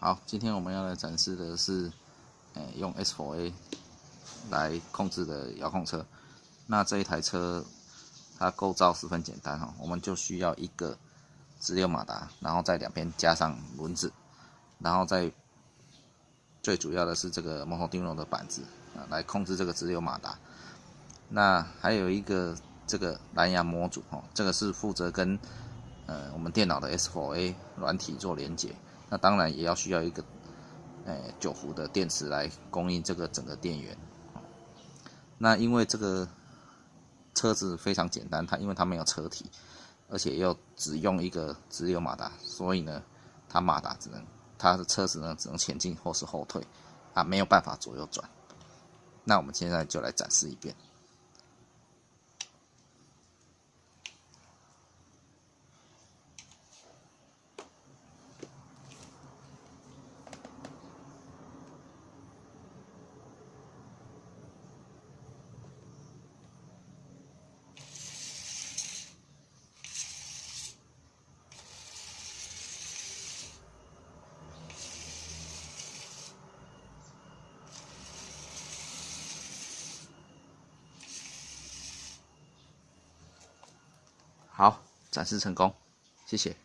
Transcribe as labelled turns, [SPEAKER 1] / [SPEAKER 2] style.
[SPEAKER 1] 好，今天我们要来展示的是，呃，用 S4A 来控制的遥控车。那这一台车它构造十分简单哈，我们就需要一个直流马达，然后在两边加上轮子，然后再最主要的是这个摩托钉龙的板子啊，来控制这个直流马达。那还有一个这个蓝牙模组哦，这个是负责跟呃我们电脑的 S4A 软体做连接。那当然也要需要一个呃九伏的电池来供应这个整个电源。那因为这个车子非常简单，它因为它没有车体，而且又只用一个直流马达，所以呢，它马达只能它的车子呢只能前进或是后退，啊没有办法左右转。那我们现在就来展示一遍。好，展示成功，谢谢。